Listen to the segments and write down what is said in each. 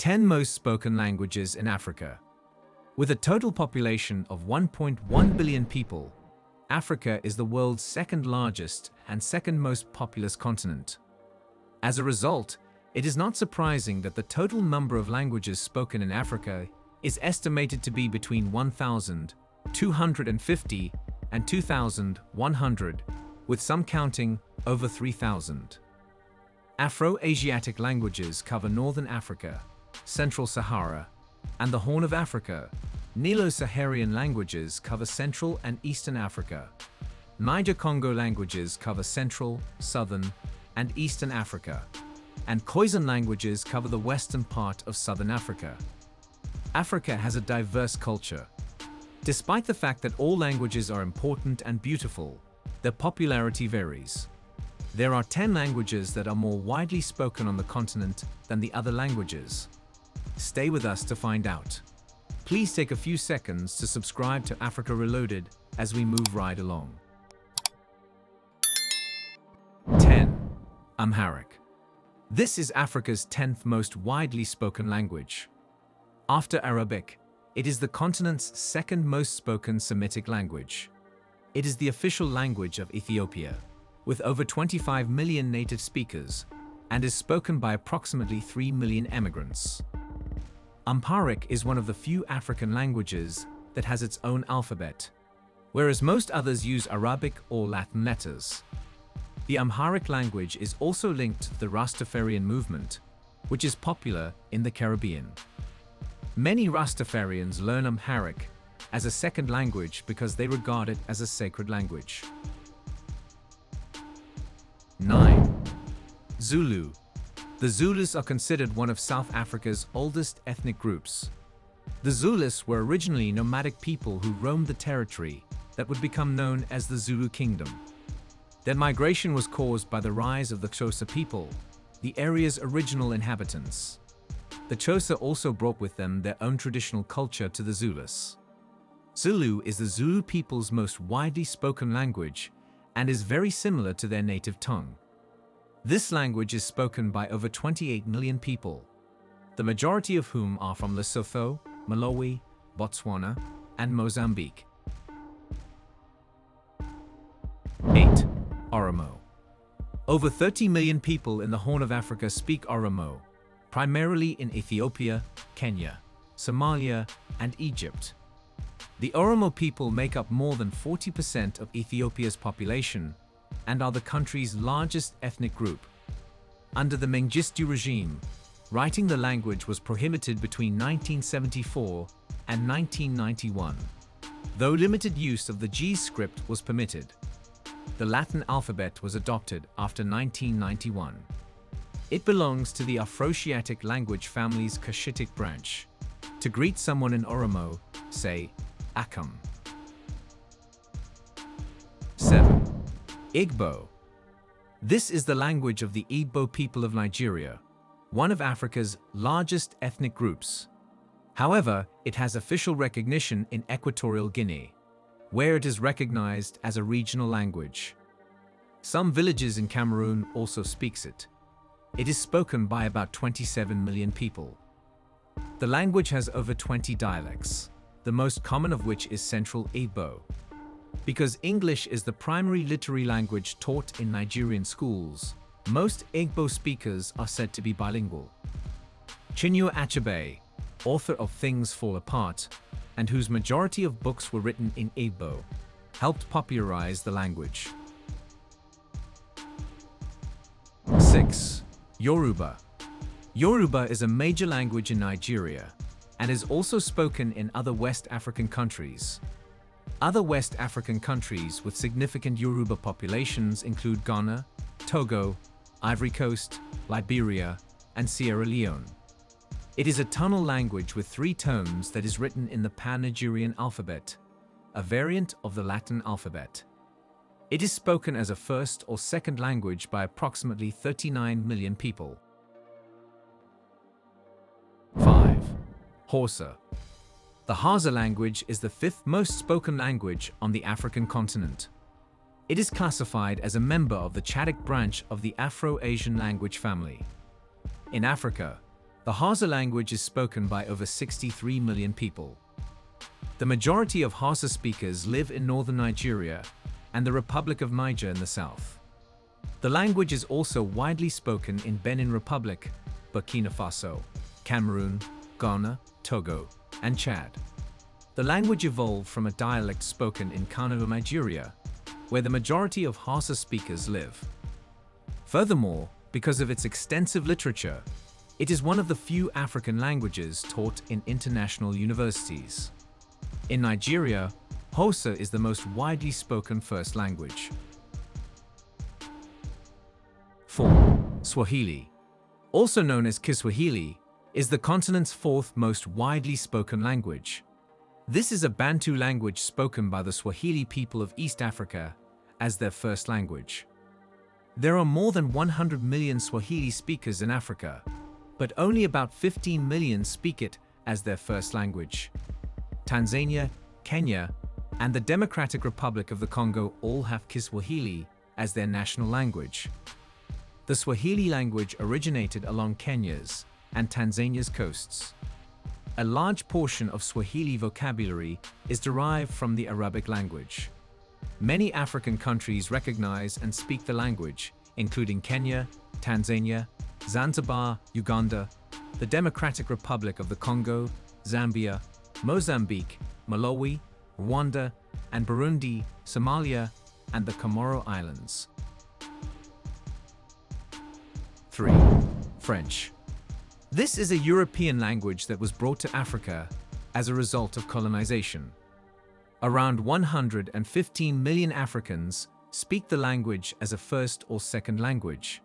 10 most spoken languages in Africa. With a total population of 1.1 billion people, Africa is the world's second largest and second most populous continent. As a result, it is not surprising that the total number of languages spoken in Africa is estimated to be between 1,250 and 2,100, with some counting over 3,000. Afro-Asiatic languages cover Northern Africa, Central Sahara, and the Horn of Africa. Nilo-Saharan languages cover Central and Eastern Africa. Niger-Congo languages cover Central, Southern, and Eastern Africa. And Khoisan languages cover the western part of Southern Africa. Africa has a diverse culture. Despite the fact that all languages are important and beautiful, their popularity varies. There are 10 languages that are more widely spoken on the continent than the other languages. Stay with us to find out. Please take a few seconds to subscribe to Africa Reloaded as we move right along. 10. Amharic. This is Africa's 10th most widely spoken language. After Arabic, it is the continent's second most spoken Semitic language. It is the official language of Ethiopia, with over 25 million native speakers, and is spoken by approximately 3 million emigrants. Amharic is one of the few African languages that has its own alphabet, whereas most others use Arabic or Latin letters. The Amharic language is also linked to the Rastafarian movement, which is popular in the Caribbean. Many Rastafarians learn Amharic as a second language because they regard it as a sacred language. 9. Zulu. The Zulus are considered one of South Africa's oldest ethnic groups. The Zulus were originally nomadic people who roamed the territory that would become known as the Zulu Kingdom. Their migration was caused by the rise of the Xhosa people, the area's original inhabitants. The Xhosa also brought with them their own traditional culture to the Zulus. Zulu is the Zulu people's most widely spoken language and is very similar to their native tongue. This language is spoken by over 28 million people, the majority of whom are from Lesotho, Malawi, Botswana, and Mozambique. 8. Oromo. Over 30 million people in the Horn of Africa speak Oromo, primarily in Ethiopia, Kenya, Somalia, and Egypt. The Oromo people make up more than 40% of Ethiopia's population and are the country's largest ethnic group. Under the Mengistu regime, writing the language was prohibited between 1974 and 1991, though limited use of the Ge'ez script was permitted the Latin alphabet was adopted after 1991. It belongs to the Afroasiatic language family's Cushitic branch. To greet someone in Oromo, say Akam. Igbo. This is the language of the Igbo people of Nigeria, one of Africa's largest ethnic groups. However, it has official recognition in Equatorial Guinea where it is recognized as a regional language. Some villages in Cameroon also speaks it. It is spoken by about 27 million people. The language has over 20 dialects, the most common of which is Central Igbo. Because English is the primary literary language taught in Nigerian schools, most Igbo speakers are said to be bilingual. Chinua Achebe, author of Things Fall Apart, and whose majority of books were written in Igbo, helped popularize the language. 6. Yoruba Yoruba is a major language in Nigeria and is also spoken in other West African countries. Other West African countries with significant Yoruba populations include Ghana, Togo, Ivory Coast, Liberia, and Sierra Leone. It is a tonal language with three tones that is written in the Pan-Nigerian alphabet, a variant of the Latin alphabet. It is spoken as a first or second language by approximately 39 million people. 5. Hausa. The Hausa language is the fifth most spoken language on the African continent. It is classified as a member of the Chadic branch of the Afro-Asian language family. In Africa, The Hausa language is spoken by over 63 million people. The majority of Hausa speakers live in northern Nigeria and the Republic of Niger in the south. The language is also widely spoken in Benin Republic, Burkina Faso, Cameroon, Ghana, Togo, and Chad. The language evolved from a dialect spoken in Kano, Nigeria, where the majority of Hausa speakers live. Furthermore, because of its extensive literature, it is one of the few African languages taught in international universities. In Nigeria, Hausa is the most widely spoken first language. 4. Swahili. Also known as Kiswahili, is the continent's fourth most widely spoken language. This is a Bantu language spoken by the Swahili people of East Africa as their first language. There are more than 100 million Swahili speakers in Africa, but only about 15 million speak it as their first language. Tanzania, Kenya, and the Democratic Republic of the Congo all have Kiswahili as their national language. The Swahili language originated along Kenya's and Tanzania's coasts. A large portion of Swahili vocabulary is derived from the Arabic language. Many African countries recognize and speak the language, including Kenya, Tanzania, Zanzibar, Uganda, the Democratic Republic of the Congo, Zambia, Mozambique, Malawi, Rwanda, and Burundi, Somalia, and the Comoro Islands. 3. French. This is a European language that was brought to Africa as a result of colonization. Around 115 million Africans speak the language as a first or second language.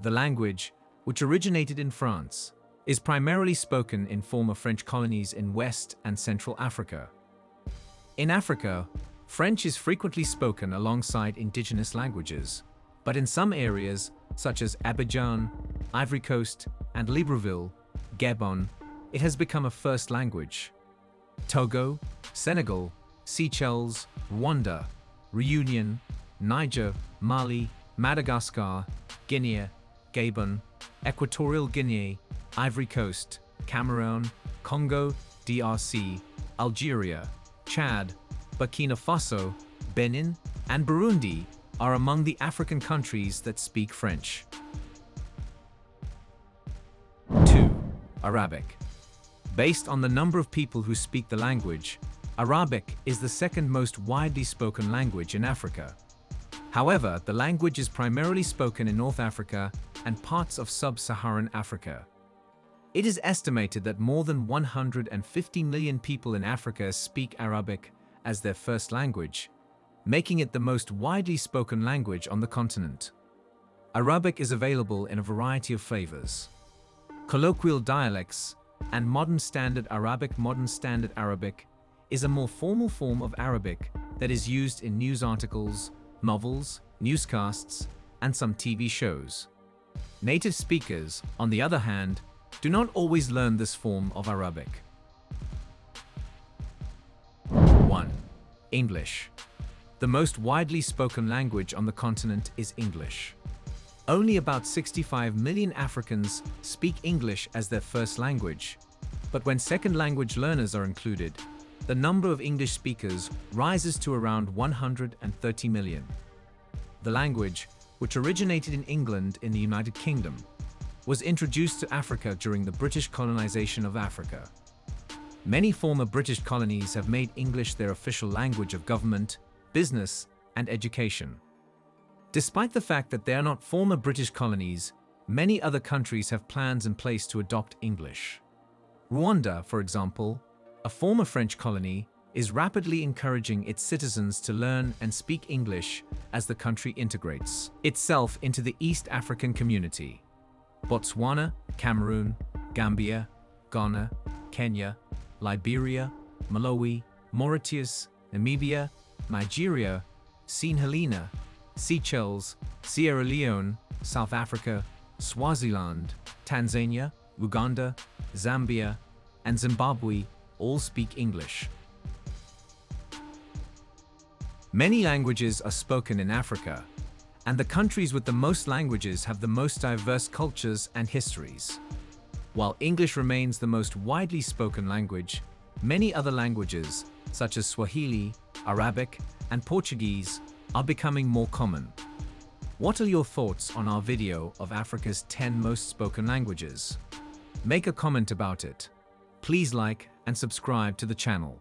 The language, which originated in France, is primarily spoken in former French colonies in West and Central Africa. In Africa, French is frequently spoken alongside indigenous languages, but in some areas, such as Abidjan, Ivory Coast, and Libreville, Gabon, it has become a first language. Togo, Senegal, Seychelles, Rwanda, Reunion, Niger, Mali, Madagascar, Guinea, Gabon, Equatorial Guinea, Ivory Coast, Cameroon, Congo, DRC, Algeria, Chad, Burkina Faso, Benin, and Burundi are among the African countries that speak French. Arabic. Based on the number of people who speak the language, Arabic is the second most widely spoken language in Africa. However, the language is primarily spoken in North Africa and parts of sub-Saharan Africa. It is estimated that more than 150 million people in Africa speak Arabic as their first language, making it the most widely spoken language on the continent. Arabic is available in a variety of flavors. Colloquial dialects and Modern Standard Arabic Modern Standard Arabic is a more formal form of Arabic that is used in news articles, novels, newscasts, and some TV shows. Native speakers, on the other hand, do not always learn this form of Arabic. 1. English. The most widely spoken language on the continent is English. Only about 65 million Africans speak English as their first language, but when second language learners are included, the number of English speakers rises to around 130 million. The language, which originated in England in the United Kingdom, was introduced to Africa during the British colonization of Africa. Many former British colonies have made English their official language of government, business, and education. Despite the fact that they are not former British colonies, many other countries have plans in place to adopt English. Rwanda, for example, a former French colony, is rapidly encouraging its citizens to learn and speak English as the country integrates itself into the East African community. Botswana, Cameroon, Gambia, Ghana, Kenya, Liberia, Malawi, Mauritius, Namibia, Nigeria, St. Helena, Seychelles, Sierra Leone, South Africa, Swaziland, Tanzania, Uganda, Zambia, and Zimbabwe all speak English. Many languages are spoken in Africa, and the countries with the most languages have the most diverse cultures and histories. While English remains the most widely spoken language, many other languages, such as Swahili, Arabic, and Portuguese, are becoming more common. What are your thoughts on our video of Africa's 10 most spoken languages? Make a comment about it. Please like and subscribe to the channel.